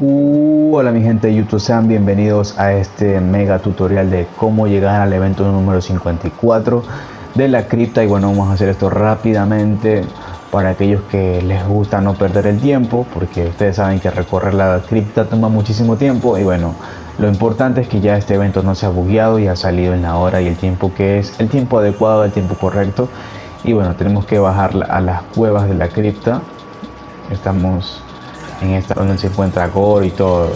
Uh, hola mi gente de YouTube, sean bienvenidos a este mega tutorial de cómo llegar al evento número 54 de la cripta. Y bueno vamos a hacer esto rápidamente para aquellos que les gusta no perder el tiempo porque ustedes saben que recorrer la cripta toma muchísimo tiempo. Y bueno lo importante es que ya este evento no se ha bugueado y ha salido en la hora y el tiempo que es el tiempo adecuado el tiempo correcto y bueno tenemos que bajar a las cuevas de la cripta estamos en esta donde se encuentra Gore y todo.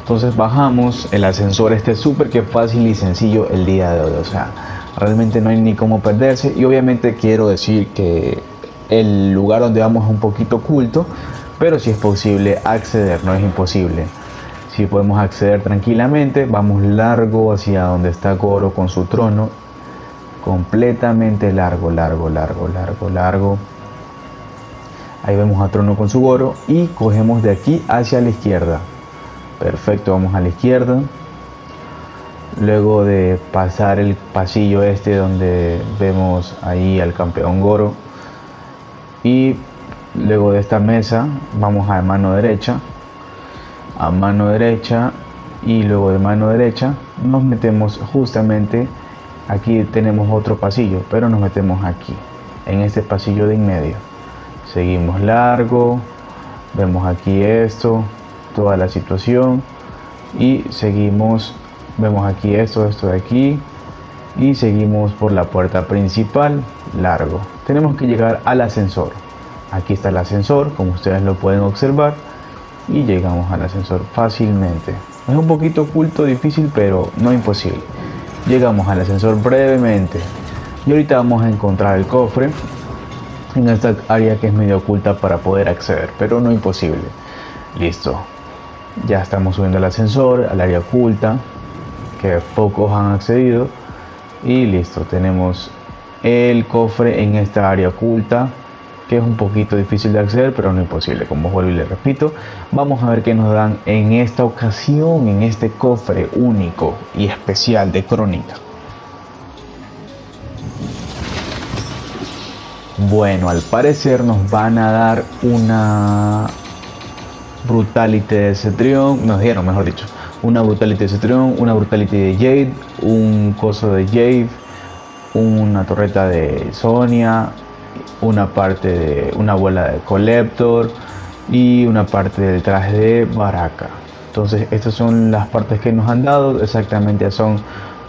Entonces bajamos el ascensor este súper que fácil y sencillo el día de hoy. O sea, realmente no hay ni cómo perderse. Y obviamente quiero decir que el lugar donde vamos es un poquito oculto. Pero si es posible acceder, no es imposible. Si podemos acceder tranquilamente, vamos largo hacia donde está Goro con su trono. Completamente largo, largo, largo, largo, largo Ahí vemos a Trono con su Goro y cogemos de aquí hacia la izquierda. Perfecto, vamos a la izquierda. Luego de pasar el pasillo este donde vemos ahí al campeón Goro. Y luego de esta mesa vamos a mano derecha. A mano derecha y luego de mano derecha nos metemos justamente aquí tenemos otro pasillo pero nos metemos aquí en este pasillo de en medio. Seguimos largo vemos aquí esto toda la situación y seguimos vemos aquí esto esto de aquí y seguimos por la puerta principal largo. Tenemos que llegar al ascensor. Aquí está el ascensor como ustedes lo pueden observar y llegamos al ascensor fácilmente. Es un poquito oculto difícil pero no imposible llegamos al ascensor brevemente y ahorita vamos a encontrar el cofre en esta área que es medio oculta para poder acceder, pero no imposible. Listo. Ya estamos subiendo al ascensor, al área oculta, que pocos han accedido. Y listo, tenemos el cofre en esta área oculta, que es un poquito difícil de acceder, pero no imposible, como vuelvo y le repito. Vamos a ver qué nos dan en esta ocasión, en este cofre único y especial de crónica. Bueno, al parecer nos van a dar una Brutality de Cetrion, nos dieron mejor dicho, una Brutality de Cetrion, una Brutality de Jade, un coso de Jade, una torreta de Sonia, una parte de una bola de Collector y una parte del traje de Baraka. Entonces estas son las partes que nos han dado, exactamente son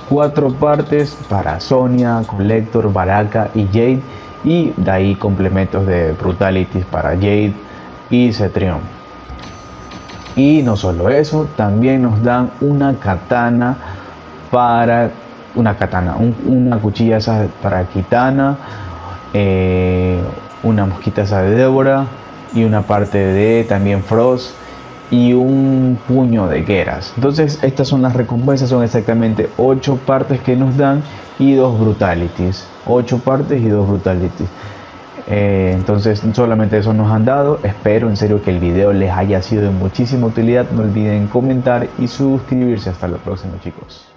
cuatro partes para Sonia, Collector, Baraka y Jade y de ahí complementos de Brutalities para Jade y Cetrion. Y no solo eso, también nos dan una katana para una katana, una cuchilla para Kitana, eh, una mosquita de Débora y una parte de también Frost y un puño de gueras. Entonces estas son las recompensas, son exactamente 8 partes que nos dan y dos brutalities. 8 partes y dos brutalities. Eh, entonces solamente eso nos han dado. Espero en serio que el video les haya sido de muchísima utilidad. No olviden comentar y suscribirse. Hasta la próxima chicos.